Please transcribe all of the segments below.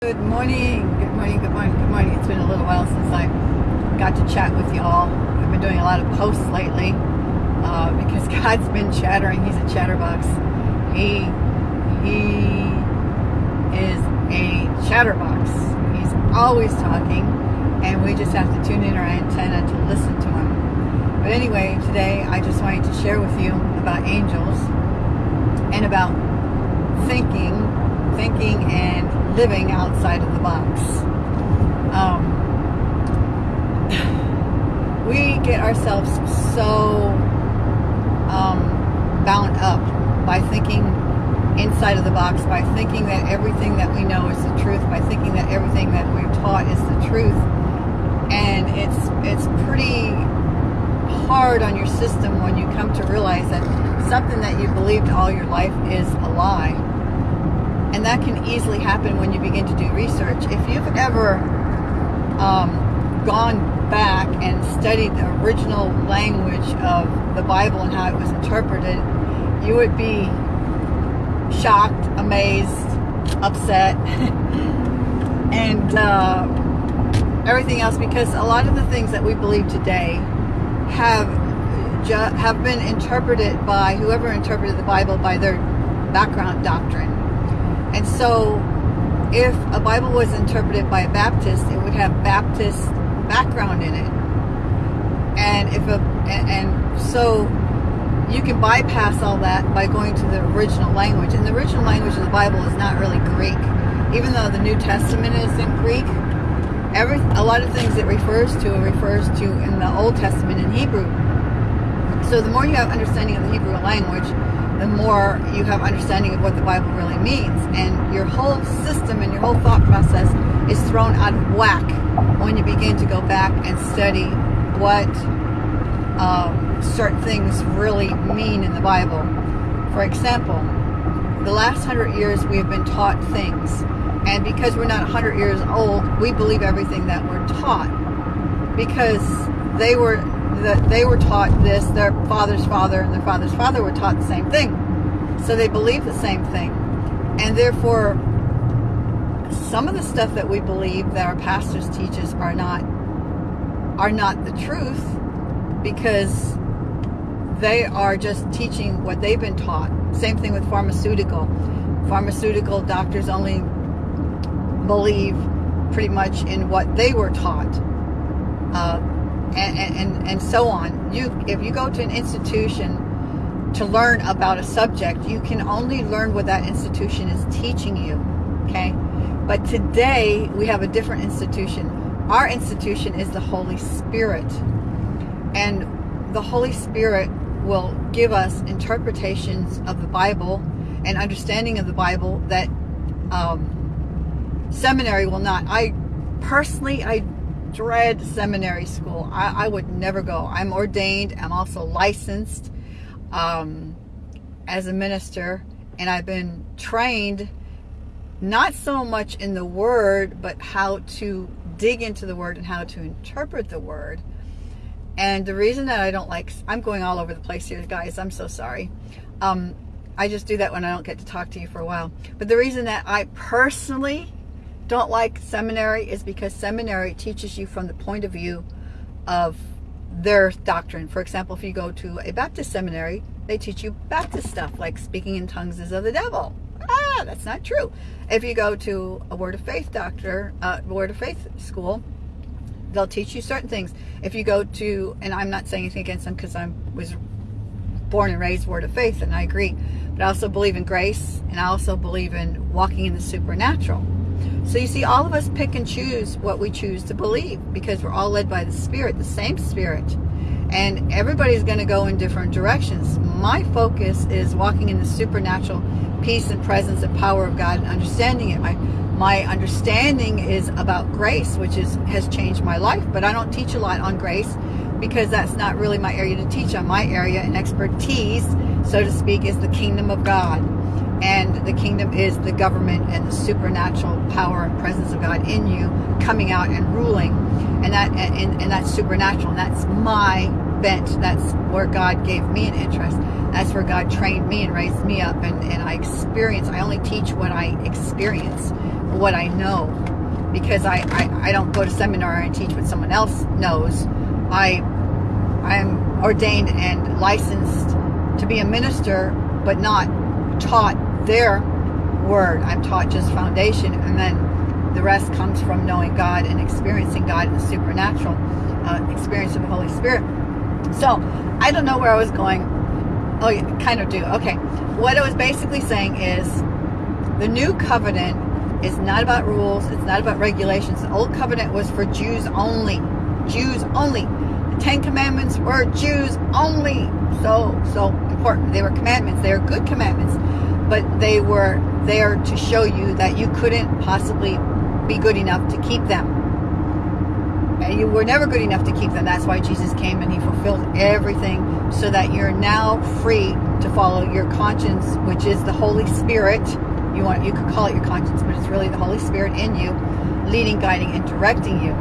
Good morning, good morning, good morning, good morning. It's been a little while since I got to chat with y'all. I've been doing a lot of posts lately uh, because God's been chattering. He's a chatterbox. He he is a chatterbox. He's always talking, and we just have to tune in our antenna to listen to him. But anyway, today I just wanted to share with you about angels and about thinking, thinking and living outside of the box. Um, we get ourselves so um, bound up by thinking inside of the box, by thinking that everything that we know is the truth, by thinking that everything that we're taught is the truth. And it's it's pretty hard on your system when you come to realize that something that you believed all your life is a lie and that can easily happen when you begin to do research. If you've ever um, gone back and studied the original language of the Bible and how it was interpreted, you would be shocked, amazed, upset, and uh, everything else because a lot of the things that we believe today have have been interpreted by whoever interpreted the Bible by their background doctrine and so if a Bible was interpreted by a Baptist, it would have Baptist background in it. And if a and, so you can bypass all that by going to the original language. And the original language of the Bible is not really Greek. Even though the New Testament is in Greek, every a lot of things it refers to it refers to in the Old Testament in Hebrew. So the more you have understanding of the Hebrew language, the more you have understanding of what the Bible really means. And your whole system and your whole thought process is thrown out of whack when you begin to go back and study what um, certain things really mean in the Bible. For example, the last hundred years we have been taught things. And because we're not 100 years old, we believe everything that we're taught. Because they were that they were taught this, their father's father and their father's father were taught the same thing. So they believe the same thing. And therefore, some of the stuff that we believe that our pastors teach us are not are not the truth because they are just teaching what they've been taught. Same thing with pharmaceutical. Pharmaceutical doctors only believe pretty much in what they were taught. Uh, and, and, and so on. You, if you go to an institution to learn about a subject, you can only learn what that institution is teaching you, okay? But today, we have a different institution. Our institution is the Holy Spirit. And the Holy Spirit will give us interpretations of the Bible and understanding of the Bible that um, seminary will not. I personally, I dread seminary school. I, I, would never go. I'm ordained. I'm also licensed um, as a minister. And I've been trained not so much in the word, but how to dig into the word and how to interpret the word. And the reason that I don't like, I'm going all over the place here, guys. I'm so sorry. Um, I just do that when I don't get to talk to you for a while. But the reason that I personally don't like seminary is because seminary teaches you from the point of view of their doctrine. For example, if you go to a Baptist seminary, they teach you Baptist stuff, like speaking in tongues is of the devil. Ah, that's not true. If you go to a Word of Faith doctor, uh, Word of Faith school, they'll teach you certain things. If you go to, and I'm not saying anything against them because I was born and raised Word of Faith, and I agree, but I also believe in grace, and I also believe in walking in the supernatural. So you see, all of us pick and choose what we choose to believe because we're all led by the Spirit, the same Spirit. And everybody's going to go in different directions. My focus is walking in the supernatural peace and presence and power of God and understanding it. My, my understanding is about grace, which is has changed my life. But I don't teach a lot on grace because that's not really my area to teach on. My area and expertise, so to speak, is the kingdom of God and the kingdom is the government and the supernatural power and presence of God in you coming out and ruling. And that and, and that's supernatural. And that's my bent. That's where God gave me an interest. That's where God trained me and raised me up. And, and I experience I only teach what I experience what I know. Because I, I, I don't go to seminar and teach what someone else knows. I I'm ordained and licensed to be a minister, but not taught their word. I'm taught just foundation, and then the rest comes from knowing God and experiencing God in the supernatural uh, experience of the Holy Spirit. So I don't know where I was going. Oh, yeah, kind of do. Okay. What I was basically saying is the new covenant is not about rules. It's not about regulations. The old covenant was for Jews only. Jews only. The Ten Commandments were Jews only. So, so important. They were commandments. They are good commandments. But they were there to show you that you couldn't possibly be good enough to keep them And you were never good enough to keep them. That's why Jesus came and he fulfilled everything so that you're now free to follow your conscience, which is the Holy Spirit. You want you could call it your conscience, but it's really the Holy Spirit in you, leading, guiding, and directing you.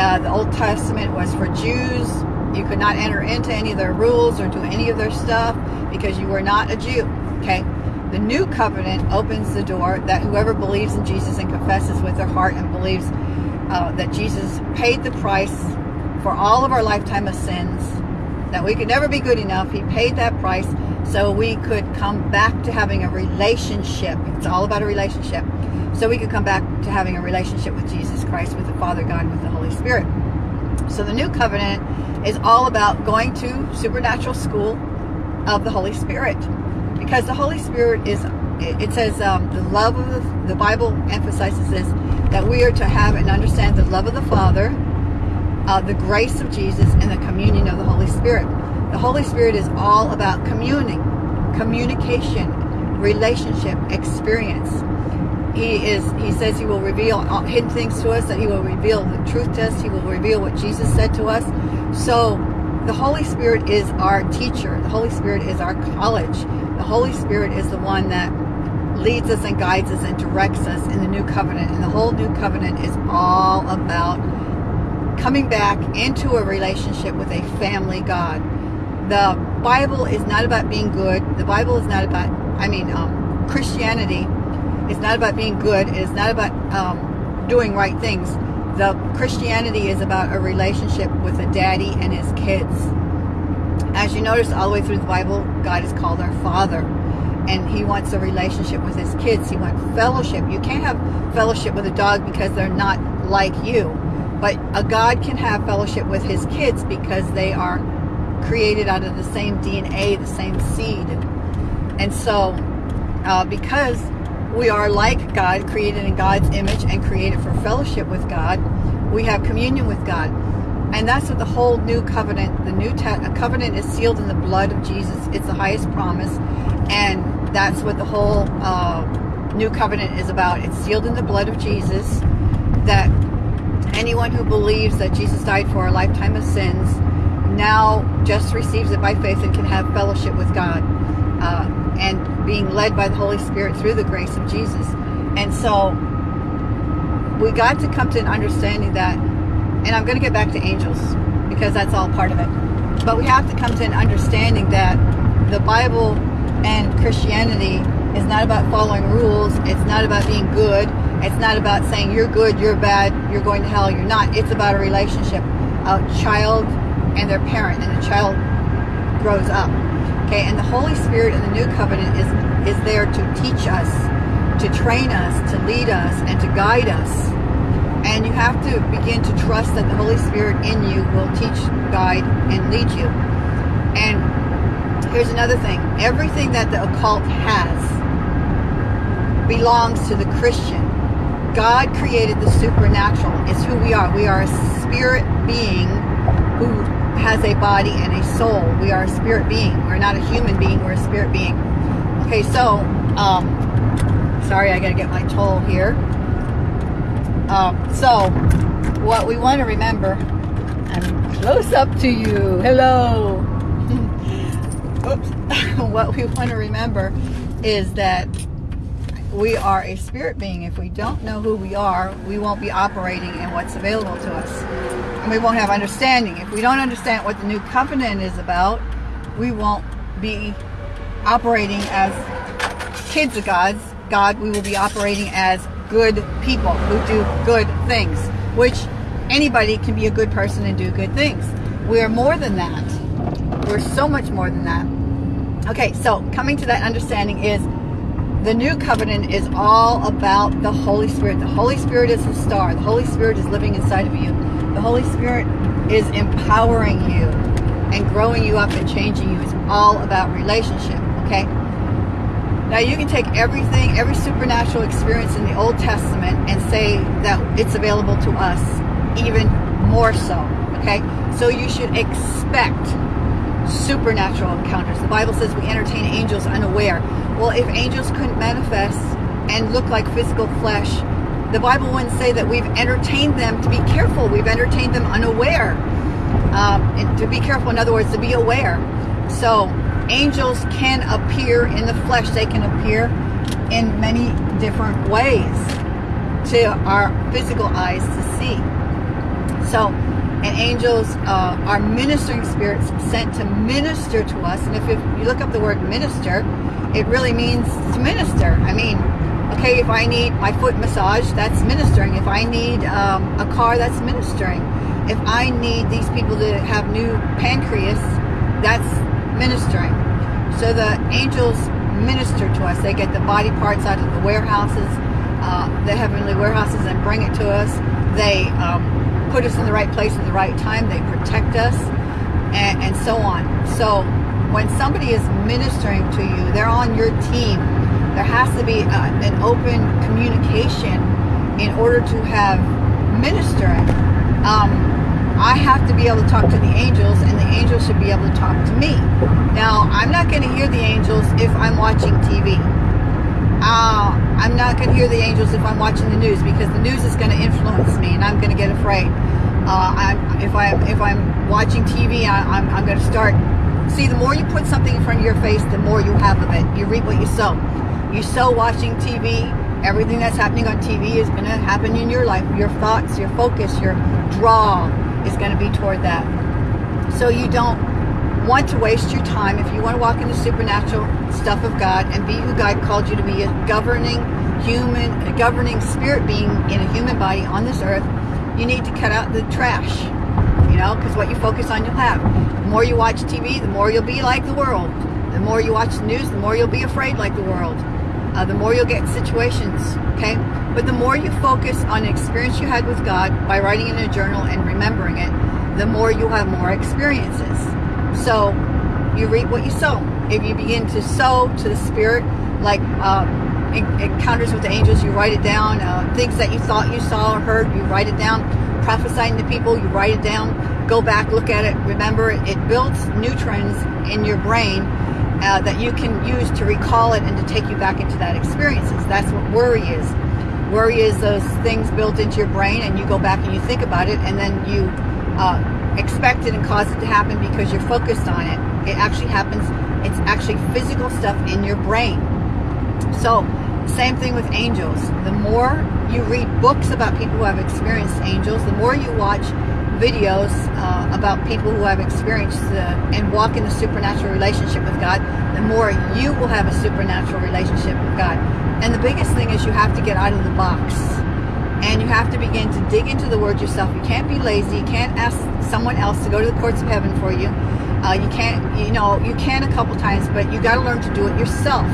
Uh, the Old Testament was for Jews. You could not enter into any of their rules or do any of their stuff because you were not a Jew. Okay. The new covenant opens the door that whoever believes in Jesus and confesses with their heart and believes uh, that Jesus paid the price for all of our lifetime of sins, that we could never be good enough. He paid that price so we could come back to having a relationship. It's all about a relationship. So we could come back to having a relationship with Jesus Christ, with the Father God, with the Holy Spirit. So the new covenant is all about going to supernatural school of the Holy Spirit. Because the Holy Spirit is, it says um, the love of the, the Bible emphasizes this, that we are to have and understand the love of the Father, uh, the grace of Jesus, and the communion of the Holy Spirit. The Holy Spirit is all about communing, communication, relationship, experience. He is. He says he will reveal hidden things to us. That he will reveal the truth to us. He will reveal what Jesus said to us. So, the Holy Spirit is our teacher. The Holy Spirit is our college. The Holy Spirit is the one that leads us and guides us and directs us in the new covenant. And the whole new covenant is all about coming back into a relationship with a family God. The Bible is not about being good. The Bible is not about, I mean, um, Christianity is not about being good. It is not about um, doing right things. The Christianity is about a relationship with a daddy and his kids. As you notice all the way through the Bible, God is called our Father and he wants a relationship with his kids. He wants fellowship. You can't have fellowship with a dog because they're not like you. But a God can have fellowship with his kids because they are created out of the same DNA, the same seed. And so, uh, because we are like God, created in God's image and created for fellowship with God, we have communion with God. And that's what the whole new covenant, the new covenant is sealed in the blood of Jesus. It's the highest promise. And that's what the whole uh, new covenant is about. It's sealed in the blood of Jesus that anyone who believes that Jesus died for a lifetime of sins now just receives it by faith and can have fellowship with God uh, and being led by the Holy Spirit through the grace of Jesus. And so we got to come to an understanding that, and I'm going to get back to angels because that's all part of it. But we have to come to an understanding that the Bible and Christianity is not about following rules. It's not about being good. It's not about saying you're good, you're bad, you're going to hell, you're not. It's about a relationship. A child and their parent, and the child grows up. Okay, and the Holy Spirit in the new covenant is is there to teach us, to train us, to lead us, and to guide us. And you have to begin to trust that the Holy Spirit in you will teach, guide, and lead you. And Here's another thing. Everything that the occult has belongs to the Christian. God created the supernatural. It's who we are. We are a spirit being who has a body and a soul. We are a spirit being. We're not a human being. We're a spirit being. Okay, so, um, sorry, I got to get my toll here. Um, so, what we want to remember, I'm close up to you. Hello oops, what we want to remember is that we are a spirit being. If we don't know who we are, we won't be operating in what's available to us. And we won't have understanding. If we don't understand what the new covenant is about, we won't be operating as kids of God's God. We will be operating as good people who do good things, which anybody can be a good person and do good things. We are more than that. We're so much more than that. Okay, so coming to that understanding is the new covenant is all about the Holy Spirit. The Holy Spirit is the star. The Holy Spirit is living inside of you. The Holy Spirit is empowering you and growing you up and changing you. It's all about relationship, okay? Now you can take everything, every supernatural experience in the Old Testament and say that it's available to us even more so, okay? So you should expect supernatural encounters. The Bible says we entertain angels unaware. Well, if angels couldn't manifest and look like physical flesh, the Bible wouldn't say that we've entertained them to be careful. We've entertained them unaware. Um, and to be careful, in other words, to be aware. So angels can appear in the flesh. They can appear in many different ways to our physical eyes to see. So, and angels uh, are ministering spirits sent to minister to us. And if you look up the word minister, it really means to minister. I mean, okay, if I need my foot massage, that's ministering. If I need um, a car, that's ministering. If I need these people to have new pancreas, that's ministering. So the angels minister to us. They get the body parts out of the warehouses, uh, the heavenly warehouses, and bring it to us. They um, put us in the right place at the right time. They protect us, and, and so on. So when somebody is ministering to you, they're on your team. There has to be uh, an open communication in order to have ministering. Um, I have to be able to talk to the angels, and the angels should be able to talk to me. Now, I'm not going to hear the angels if I'm watching TV. Uh, I'm not going to hear the angels if I'm watching the news because the news is going to influence me, and I'm going to get afraid. Uh, I'm, if I'm if I'm watching TV, I, I'm, I'm going to start. See, the more you put something in front of your face, the more you have of it. You reap what you sow. You sow watching TV. Everything that's happening on TV is going to happen in your life. Your thoughts, your focus, your draw, is going to be toward that. So you don't want to waste your time. If you want to walk in the supernatural stuff of God and be who God called you to be, a governing human, a governing spirit being in a human body on this earth, you need to cut out the trash. You know, because what you focus on, you'll have. The more you watch TV, the more you'll be like the world. The more you watch the news, the more you'll be afraid like the world. Uh, the more you'll get situations, okay? But the more you focus on an experience you had with God by writing in a journal and remembering it, the more you have more experiences. So you reap what you sow. If you begin to sow to the Spirit, like uh, encounters with the angels, you write it down. Uh, things that you thought you saw or heard, you write it down. Prophesying to people, you write it down. Go back, look at it, remember it. It builds neutrons in your brain uh, that you can use to recall it and to take you back into that experiences. That's what worry is. Worry is those things built into your brain and you go back and you think about it and then you uh, expect it and cause it to happen because you're focused on it. It actually happens, it's actually physical stuff in your brain. So, same thing with angels. The more you read books about people who have experienced angels, the more you watch videos uh, about people who have experienced uh, and walk in the supernatural relationship with God, the more you will have a supernatural relationship with God. And the biggest thing is you have to get out of the box. And you have to begin to dig into the Word yourself. You can't be lazy. You can't ask someone else to go to the courts of heaven for you. Uh, you can't, you know, you can a couple times, but you got to learn to do it yourself.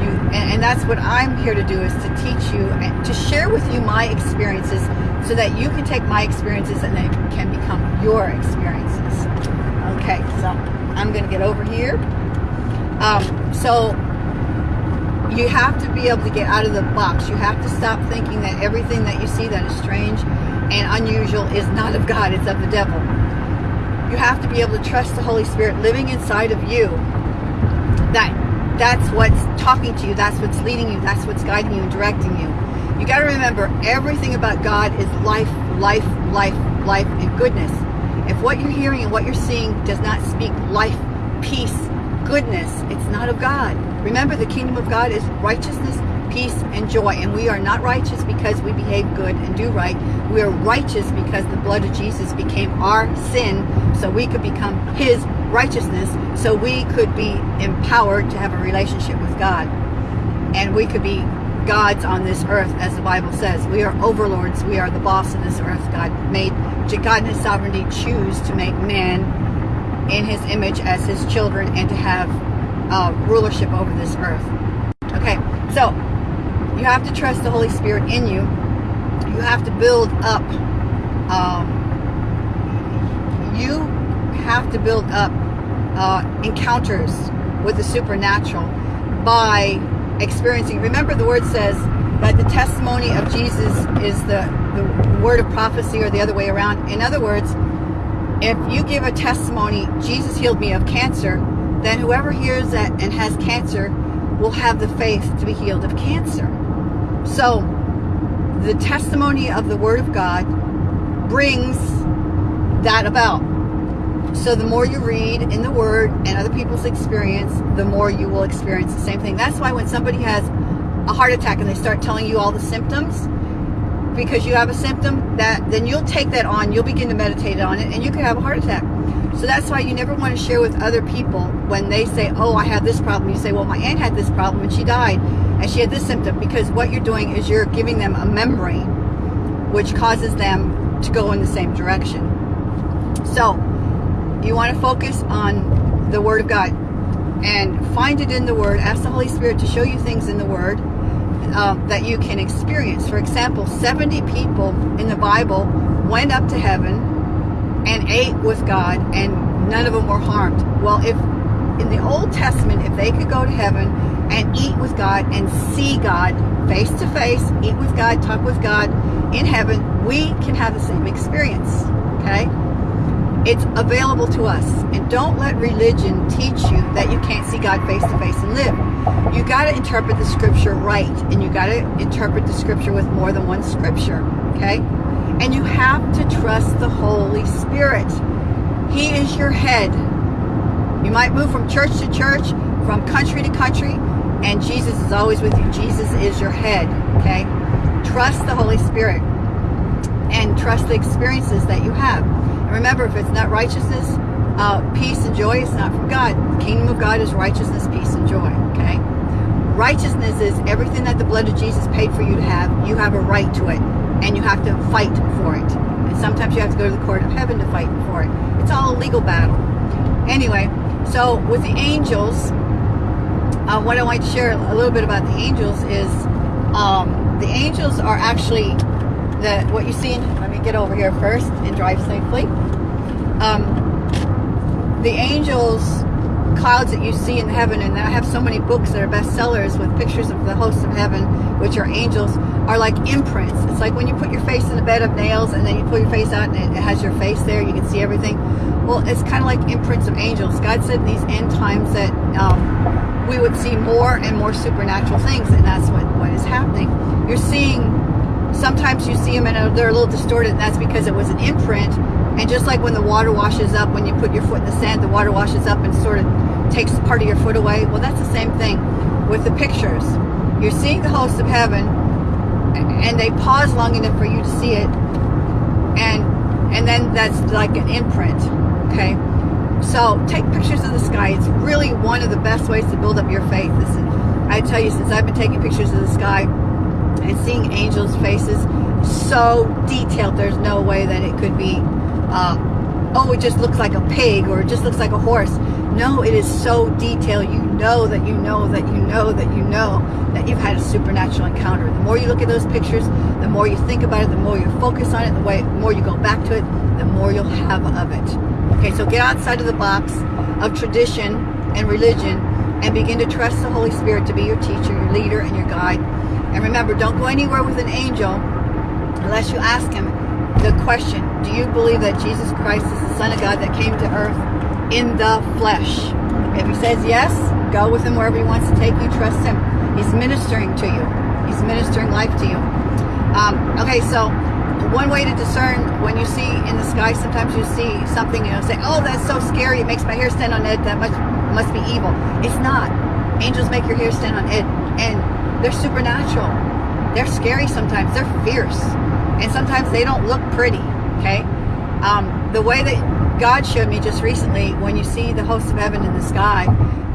You, and, and that's what I'm here to do is to teach you and to share with you my experiences so that you can take my experiences and they can become your experiences. Okay, so I'm going to get over here. Um, so you have to be able to get out of the box. You have to stop thinking that everything that you see that is strange and unusual is not of God, it's of the devil. You have to be able to trust the Holy Spirit living inside of you. That that's what's talking to you, that's what's leading you, that's what's guiding you and directing you. You got to remember everything about God is life, life, life, life, and goodness. If what you're hearing and what you're seeing does not speak life, peace, goodness, it's not of God. Remember, the kingdom of God is righteousness, peace, and joy. And we are not righteous because we behave good and do right. We are righteous because the blood of Jesus became our sin so we could become his righteousness so we could be empowered to have a relationship with God. And we could be gods on this earth, as the Bible says. We are overlords. We are the boss of this earth. God made, God in His sovereignty choose to make man in His image as His children and to have uh, rulership over this earth. Okay, so you have to trust the Holy Spirit in you. You have to build up. Um, you have to build up uh, encounters with the supernatural by experiencing. Remember, the word says that the testimony of Jesus is the, the word of prophecy or the other way around. In other words, if you give a testimony, Jesus healed me of cancer, then whoever hears that and has cancer will have the faith to be healed of cancer. So, the testimony of the Word of God brings that about. So the more you read in the Word and other people's experience, the more you will experience the same thing. That's why when somebody has a heart attack and they start telling you all the symptoms, because you have a symptom, that then you'll take that on, you'll begin to meditate on it, and you could have a heart attack. So that's why you never want to share with other people when they say, oh, I have this problem. You say, well, my aunt had this problem and she died and she had this symptom because what you're doing is you're giving them a memory which causes them to go in the same direction. So you want to focus on the Word of God and find it in the Word. Ask the Holy Spirit to show you things in the Word uh, that you can experience. For example, 70 people in the Bible went up to heaven and ate with God and none of them were harmed. Well, if in the Old Testament, if they could go to heaven and eat with God and see God face to face, eat with God, talk with God in heaven, we can have the same experience. Okay? It's available to us. And don't let religion teach you that you can't see God face to face and live. You got to interpret the scripture right. And you got to interpret the scripture with more than one scripture. Okay? And you have to trust the Holy Spirit. He is your head. You might move from church to church, from country to country, and Jesus is always with you. Jesus is your head, okay? Trust the Holy Spirit and trust the experiences that you have. Remember, if it's not righteousness, uh, peace and joy, it's not from God. The kingdom of God is righteousness, peace, and joy, okay? Righteousness is everything that the blood of Jesus paid for you to have. You have a right to it, and you have to fight for it. And sometimes you have to go to the court of heaven to fight for it. It's all a legal battle. Anyway, so with the angels, uh, what I want to share a little bit about the angels is um, the angels are actually the what you see. Let me get over here first and drive safely. Um, the angels clouds that you see in heaven, and I have so many books that are bestsellers with pictures of the hosts of heaven, which are angels, are like imprints. It's like when you put your face in a bed of nails and then you pull your face out and it has your face there, you can see everything. Well, it's kind of like imprints of angels. God said in these end times that um, we would see more and more supernatural things, and that's what, what is happening. You're seeing, sometimes you see them and uh, they're a little distorted, and that's because it was an imprint and just like when the water washes up, when you put your foot in the sand, the water washes up and sort of takes part of your foot away. Well, that's the same thing with the pictures. You're seeing the hosts of heaven, and they pause long enough for you to see it, and and then that's like an imprint. Okay, so take pictures of the sky. It's really one of the best ways to build up your faith. I tell you, since I've been taking pictures of the sky and seeing angels' faces so detailed, there's no way that it could be uh, oh, it just looks like a pig or it just looks like a horse. No, it is so detailed. You know that you know that you know that you know that you've had a supernatural encounter. The more you look at those pictures, the more you think about it, the more you focus on it, the way, more you go back to it, the more you'll have of it. Okay, so get outside of the box of tradition and religion and begin to trust the Holy Spirit to be your teacher, your leader, and your guide. And remember, don't go anywhere with an angel unless you ask him the question, do you believe that Jesus Christ is the Son of God that came to earth in the flesh? If he says yes, go with him wherever he wants to take you. Trust him. He's ministering to you. He's ministering life to you. Um, okay, so one way to discern when you see in the sky, sometimes you see something, you know, say, oh, that's so scary. It makes my hair stand on edge. That must, must be evil. It's not. Angels make your hair stand on edge. And they're supernatural. They're scary sometimes. They're fierce and sometimes they don't look pretty, okay? Um, the way that God showed me just recently, when you see the hosts of heaven in the sky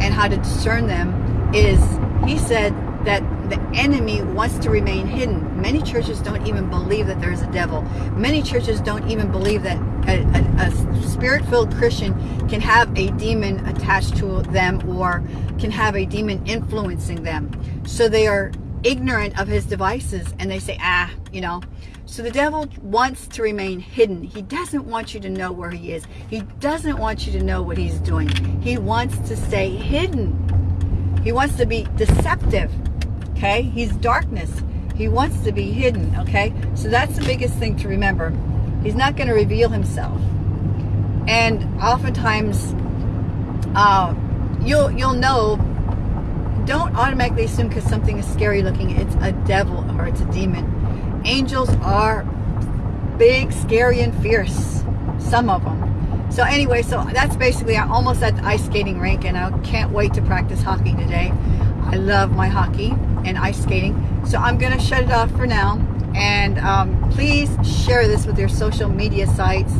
and how to discern them, is He said that the enemy wants to remain hidden. Many churches don't even believe that there's a devil. Many churches don't even believe that a, a, a spirit-filled Christian can have a demon attached to them or can have a demon influencing them. So they are ignorant of his devices and they say, ah, you know. So the devil wants to remain hidden. He doesn't want you to know where he is. He doesn't want you to know what he's doing. He wants to stay hidden. He wants to be deceptive. Okay? He's darkness. He wants to be hidden. Okay? So that's the biggest thing to remember. He's not going to reveal himself. And oftentimes, uh, you'll you'll know don't automatically assume because something is scary looking. It's a devil or it's a demon. Angels are big scary and fierce some of them so anyway so that's basically I'm almost at the ice skating rink and I can't wait to practice hockey today. I love my hockey and ice skating. So I'm gonna shut it off for now and um, please share this with your social media sites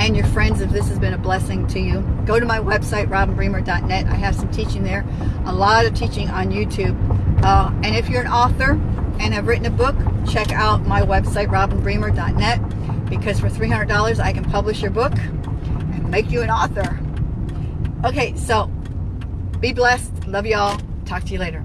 and your friends if this has been a blessing to you. Go to my website, robinbremer.net. I have some teaching there, a lot of teaching on YouTube. Uh, and if you're an author and have written a book, check out my website, robinbremer.net, because for $300 I can publish your book and make you an author. Okay, so be blessed. Love y'all. Talk to you later.